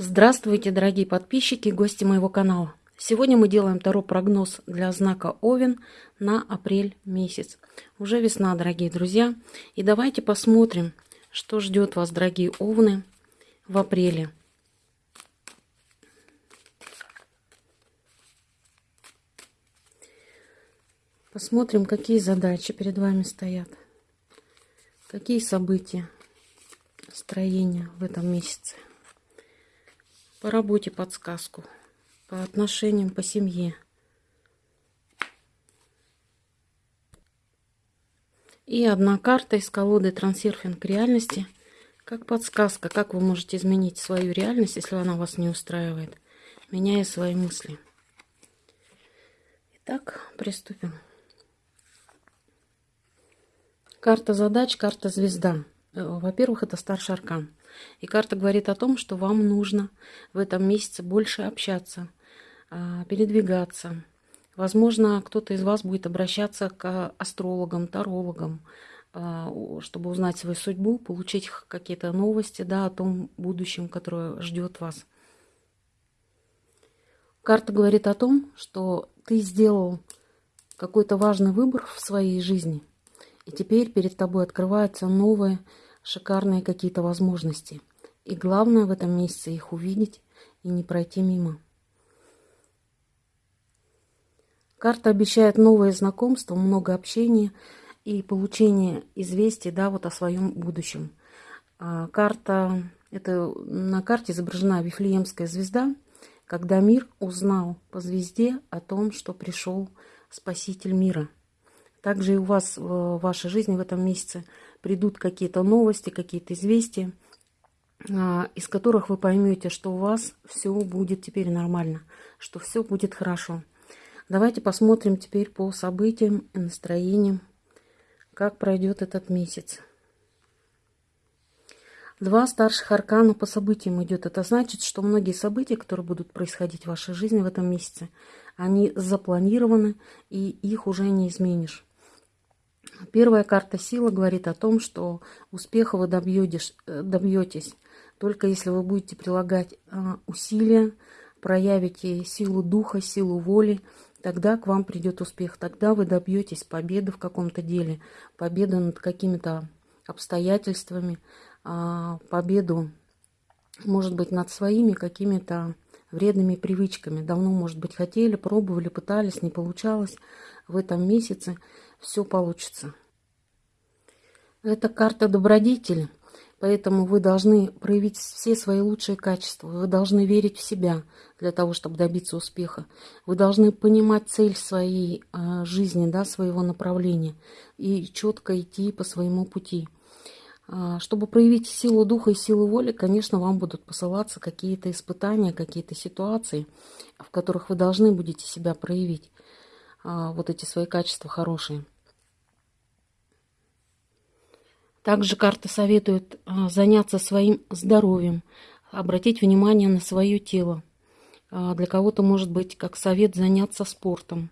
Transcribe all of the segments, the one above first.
Здравствуйте, дорогие подписчики и гости моего канала. Сегодня мы делаем второй прогноз для знака Овен на апрель месяц. Уже весна, дорогие друзья. И давайте посмотрим, что ждет вас, дорогие Овны, в апреле. Посмотрим, какие задачи перед вами стоят. Какие события, строения в этом месяце. По работе подсказку. По отношениям, по семье. И одна карта из колоды «Трансерфинг реальности». Как подсказка, как вы можете изменить свою реальность, если она вас не устраивает, меняя свои мысли. Итак, приступим. Карта задач, карта звезда. Э, во-первых, это старший аркан. И карта говорит о том, что вам нужно в этом месяце больше общаться, а, передвигаться. Возможно, кто-то из вас будет обращаться к астрологам, тарологам, а, чтобы узнать свою судьбу, получить какие-то новости да, о том будущем, которое ждет вас. Карта говорит о том, что ты сделал какой-то важный выбор в своей жизни, и теперь перед тобой открываются новые шикарные какие-то возможности. И главное в этом месяце их увидеть и не пройти мимо. Карта обещает новые знакомства, много общения и получение известий да, вот о своем будущем. А карта, это, на карте изображена Вифлеемская звезда, когда мир узнал по звезде о том, что пришел Спаситель мира. Также и у вас в вашей жизни в этом месяце – придут какие-то новости, какие-то известия, а, из которых вы поймете, что у вас все будет теперь нормально, что все будет хорошо. Давайте посмотрим теперь по событиям и настроениям, как пройдет этот месяц. Два старших аркана по событиям идет. Это значит, что многие события, которые будут происходить в вашей жизни в этом месяце, они запланированы, и их уже не изменишь. Первая карта сила говорит о том, что успеха вы добьетесь, э, добьетесь только если вы будете прилагать а, усилия, проявите силу духа, силу воли, тогда к вам придет успех, тогда вы добьетесь победы в каком-то деле, победы над какими-то обстоятельствами, а, победу, может быть, над своими какими-то вредными привычками. Давно, может быть, хотели, пробовали, пытались, не получалось. В этом месяце все получится. Это карта добродетели, поэтому вы должны проявить все свои лучшие качества. Вы должны верить в себя для того, чтобы добиться успеха. Вы должны понимать цель своей э, жизни, да, своего направления и четко идти по своему пути. А, чтобы проявить силу духа и силу воли, конечно, вам будут посылаться какие-то испытания, какие-то ситуации, в которых вы должны будете себя проявить, а, вот эти свои качества хорошие. Также карта советует а, заняться своим здоровьем, обратить внимание на свое тело. Для кого-то может быть как совет заняться спортом.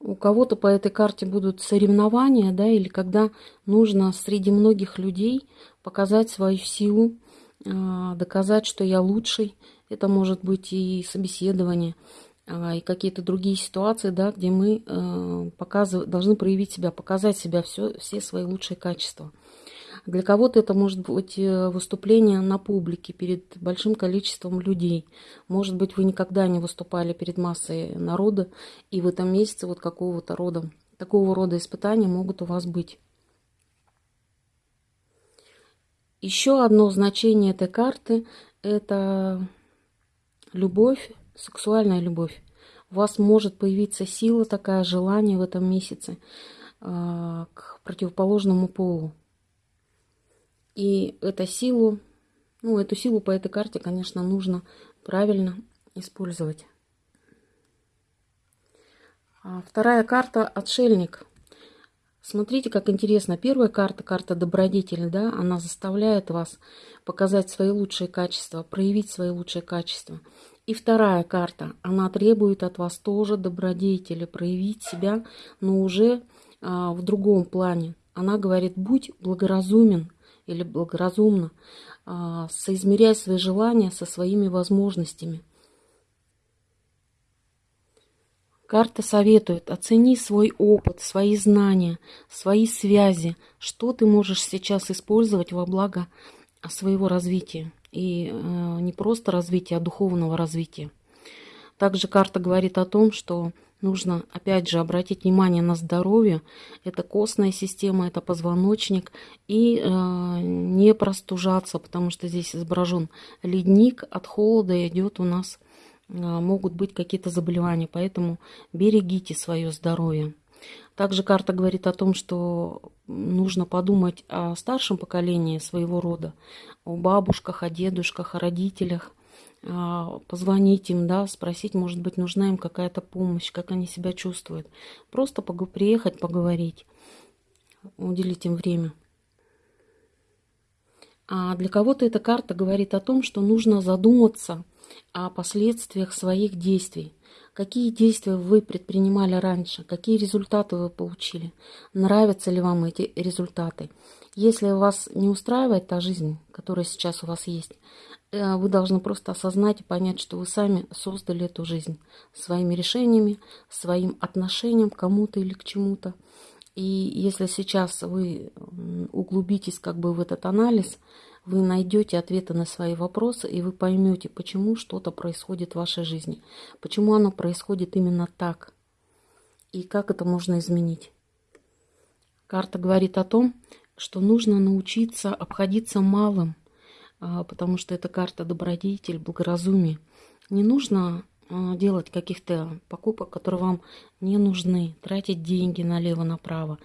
У кого-то по этой карте будут соревнования, да, или когда нужно среди многих людей показать свою силу, а, доказать, что я лучший. Это может быть и собеседование, а, и какие-то другие ситуации, да, где мы а, показыв... должны проявить себя, показать себя, все, все свои лучшие качества. Для кого-то это может быть э, выступление на публике перед большим количеством людей. Может быть, вы никогда не выступали перед массой народа, и в этом месяце вот какого-то рода, такого рода испытания могут у вас быть. Еще одно значение этой карты – это любовь, сексуальная любовь. У вас может появиться сила, такая желание в этом месяце э, к противоположному полу. И эту силу, ну, эту силу по этой карте, конечно, нужно правильно использовать. А вторая карта «Отшельник». Смотрите, как интересно. Первая карта, карта добродетели, да, она заставляет вас показать свои лучшие качества, проявить свои лучшие качества. И вторая карта, она требует от вас тоже добродетели, проявить себя, но уже а, в другом плане. Она говорит, будь благоразумен, или благоразумно. А, соизмеряй свои желания со своими возможностями. Карта советует, оцени свой опыт, свои знания, свои связи, что ты можешь сейчас использовать во благо своего развития. И э, не просто развития, а духовного развития. Также карта говорит о том, что нужно, опять же, обратить внимание на здоровье. Это костная система, это позвоночник. И э, не простужаться, потому что здесь изображен ледник. От холода идет у нас, э, могут быть какие-то заболевания. Поэтому берегите свое здоровье. Также карта говорит о том, что нужно подумать о старшем поколении своего рода, о бабушках, о дедушках, о родителях, позвонить им, да, спросить, может быть, нужна им какая-то помощь, как они себя чувствуют. Просто приехать, поговорить, уделить им время. А для кого-то эта карта говорит о том, что нужно задуматься о последствиях своих действий. Какие действия вы предпринимали раньше? Какие результаты вы получили? Нравятся ли вам эти результаты? Если вас не устраивает та жизнь, которая сейчас у вас есть, вы должны просто осознать и понять, что вы сами создали эту жизнь своими решениями, своим отношением к кому-то или к чему-то. И если сейчас вы углубитесь как бы в этот анализ, вы найдете ответы на свои вопросы, и вы поймете, почему что-то происходит в вашей жизни, почему оно происходит именно так, и как это можно изменить. Карта говорит о том, что нужно научиться обходиться малым, потому что это карта добродетель, благоразумие. Не нужно а, делать каких-то покупок, которые вам не нужны, тратить деньги налево-направо.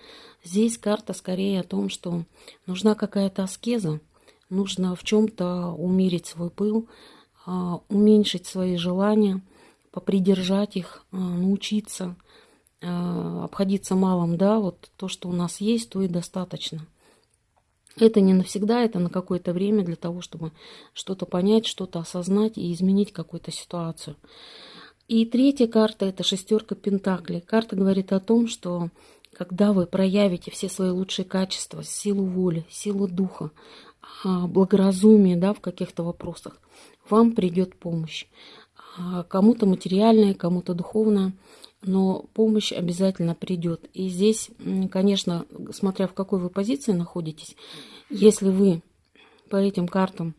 Здесь карта скорее о том, что нужна какая-то аскеза, нужно в чем-то умерить свой пыл, а, уменьшить свои желания, попридержать их, а, научиться а, обходиться малым, да, вот то, что у нас есть, то и достаточно. Это не навсегда, это на какое-то время для того, чтобы что-то понять, что-то осознать и изменить какую-то ситуацию. И третья карта – это шестерка Пентаклей. Карта говорит о том, что когда вы проявите все свои лучшие качества, силу воли, силу духа, а, благоразумие да, в каких-то вопросах, вам придет помощь. А, кому-то материальная, кому-то духовная, но помощь обязательно придет. И здесь, конечно, смотря в какой вы позиции находитесь, если вы по этим картам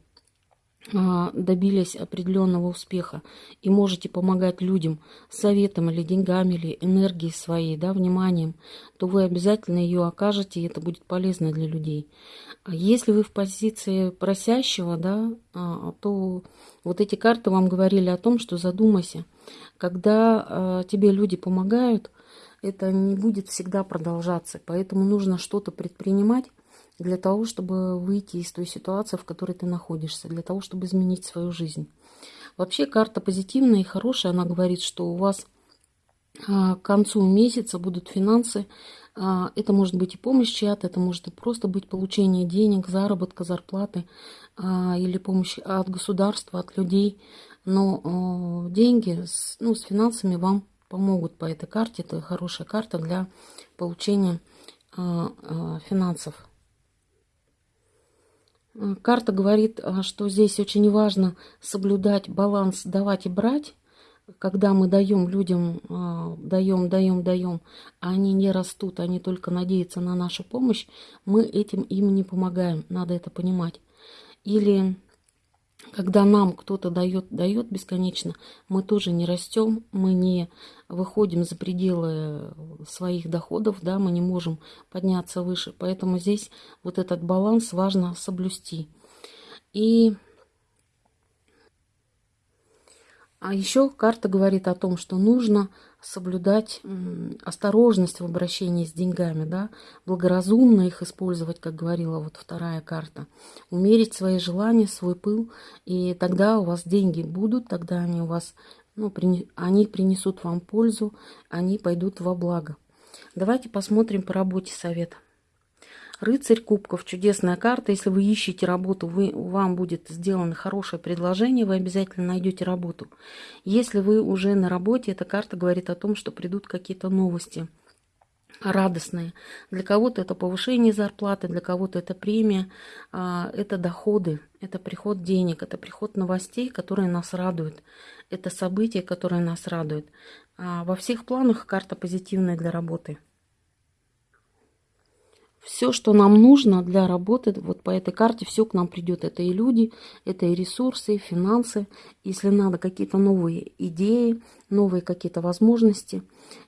добились определенного успеха и можете помогать людям советом или деньгами, или энергией своей, да, вниманием, то вы обязательно ее окажете, и это будет полезно для людей. А если вы в позиции просящего, да, а, то вот эти карты вам говорили о том, что задумайся, когда тебе люди помогают, это не будет всегда продолжаться, поэтому нужно что-то предпринимать, для того, чтобы выйти из той ситуации, в которой ты находишься, для того, чтобы изменить свою жизнь. Вообще карта позитивная и хорошая, она говорит, что у вас а, к концу месяца будут финансы. А, это может быть и помощь чья-то, это может просто быть получение денег, заработка, зарплаты а, или помощь от государства, от людей. Но деньги ну, с финансами вам помогут по этой карте. Это хорошая карта для получения финансов. Карта говорит, а, что здесь очень важно соблюдать баланс давать и брать. Когда мы даем людям, а, даем, даем, даем, а они не растут, они только надеются на нашу помощь, мы этим им не помогаем. Надо это понимать. Или когда нам кто-то дает, дает бесконечно, мы тоже не растем, мы не выходим за пределы своих доходов, да, мы не можем подняться выше. Поэтому здесь вот этот баланс важно соблюсти. И а еще карта говорит о том, что нужно соблюдать осторожность в обращении с деньгами, да, благоразумно их использовать, как говорила вот вторая карта, умерить свои желания, свой пыл, и тогда у вас деньги будут, тогда они у вас, ну, они принесут вам пользу, они пойдут во благо. Давайте посмотрим по работе совета. Рыцарь кубков, чудесная карта. Если вы ищете работу, вы, вам будет сделано хорошее предложение, вы обязательно найдете работу. Если вы уже на работе, эта карта говорит о том, что придут какие-то новости. радостные. Для кого-то это повышение зарплаты, для кого-то это премия, а, это доходы, это приход денег, это приход новостей, которые нас радуют, это события, которые нас радуют. А, во всех планах карта позитивная для работы все, что нам нужно для работы, вот по этой карте все к нам придет. Это и люди, это и ресурсы, и финансы. Если надо какие-то новые идеи, новые какие-то возможности.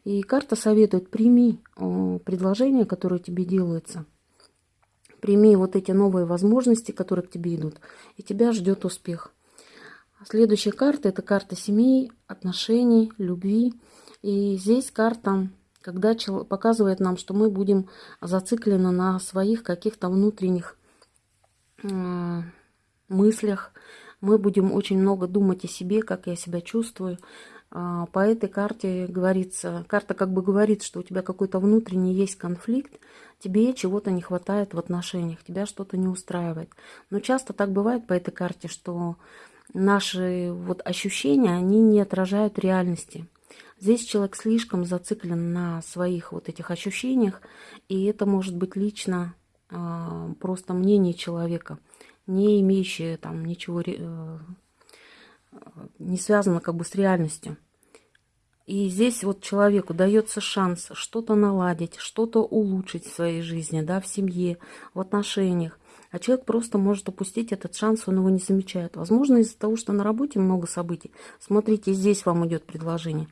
И карта советует, прими предложения, которые тебе делаются. Прими вот эти новые возможности, которые к тебе идут. И тебя ждет успех. Следующая карта – это карта семей, отношений, любви. И здесь карта когда показывает нам, что мы будем зациклены на своих каких-то внутренних мыслях, мы будем очень много думать о себе, как я себя чувствую. А, по этой карте говорится, карта как бы говорит, что у тебя какой-то внутренний есть конфликт, тебе чего-то не хватает в отношениях, тебя что-то не устраивает. Но часто так бывает по этой карте, что наши вот ощущения, они не отражают реальности. Здесь человек слишком зациклен на своих вот этих ощущениях, и это может быть лично э, просто мнение человека, не имеющее там ничего, э, не связано как бы с реальностью. И здесь вот человеку дается шанс что-то наладить, что-то улучшить в своей жизни, да, в семье, в отношениях. А человек просто может упустить этот шанс, он его не замечает. Возможно, из-за того, что на работе много событий. Смотрите, здесь вам идет предложение.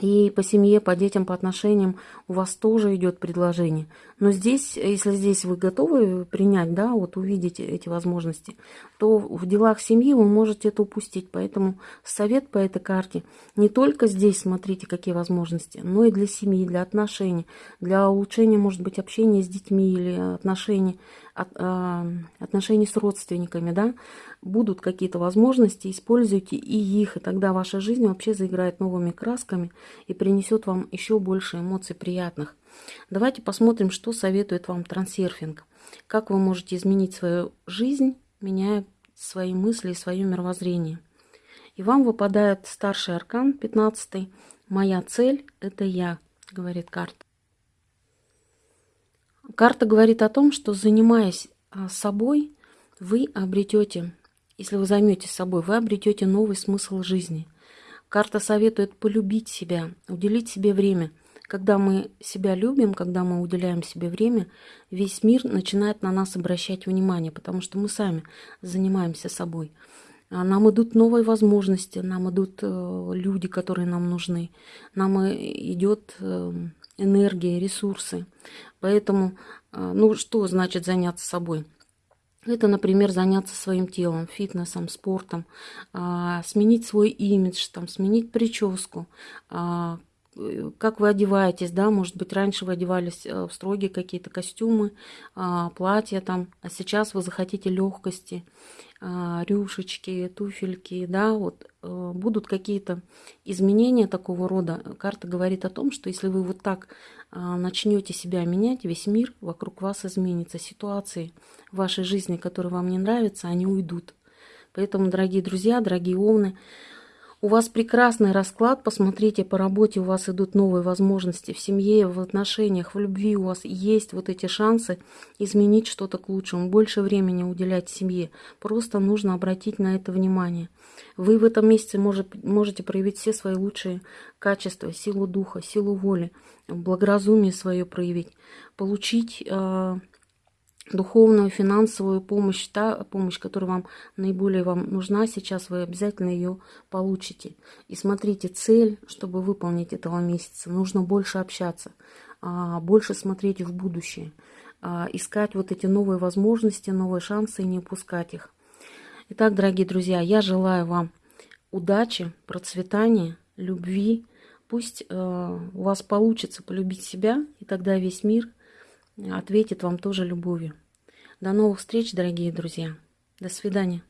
И по семье, по детям, по отношениям у вас тоже идет предложение. Но здесь, если здесь вы готовы принять, да, вот увидеть эти возможности, то в делах семьи вы можете это упустить. Поэтому совет по этой карте не только здесь смотрите, какие возможности, но и для семьи, для отношений, для улучшения, может быть, общения с детьми или отношений от, э, отношений с родственниками, да, будут какие-то возможности, используйте и их, и тогда ваша жизнь вообще заиграет новыми красками и принесет вам еще больше эмоций приятных. Давайте посмотрим, что советует вам трансерфинг. Как вы можете изменить свою жизнь, меняя свои мысли и свое мировоззрение. И вам выпадает старший аркан, 15 «Моя цель – это я», говорит карта. Карта говорит о том, что занимаясь а, собой, вы обретете, если вы займетесь собой, вы обретете новый смысл жизни. Карта советует полюбить себя, уделить себе время. Когда мы себя любим, когда мы уделяем себе время, весь мир начинает на нас обращать внимание, потому что мы сами занимаемся собой. А нам идут новые возможности, нам идут э, люди, которые нам нужны, нам э, идет эм, энергия, ресурсы. Поэтому, а, ну что значит заняться собой? Это, например, заняться своим телом, фитнесом, спортом, а, сменить свой имидж, там, сменить прическу, а, как вы одеваетесь, да, может быть, раньше вы одевались э, в строгие какие-то костюмы, платья там, а сейчас вы захотите легкости, рюшечки, туфельки, да, вот э, будут какие-то изменения такого рода. Карта говорит о том, что если вы вот так а, начнете себя менять, весь мир вокруг вас изменится. Ситуации в вашей жизни, которые вам не нравятся, они уйдут. Поэтому, дорогие друзья, дорогие овны, у вас прекрасный расклад, посмотрите по работе, у вас идут новые возможности в семье, в отношениях, в любви, у вас есть вот эти шансы изменить что-то к лучшему, больше времени уделять семье. Просто нужно обратить на это внимание. Вы в этом месяце может, можете проявить все свои лучшие качества, силу духа, силу воли, благоразумие свое проявить, получить э, духовную, финансовую помощь, та помощь, которая вам наиболее вам нужна сейчас, вы обязательно ее получите. И смотрите, цель, чтобы выполнить этого месяца, нужно больше общаться, а, больше смотреть в будущее, а, искать вот эти новые возможности, новые шансы и не упускать их. Итак, дорогие друзья, я желаю вам удачи, процветания, любви. Пусть э, у вас получится полюбить себя, и тогда весь мир ответит вам тоже любовью. До новых встреч, дорогие друзья. До свидания.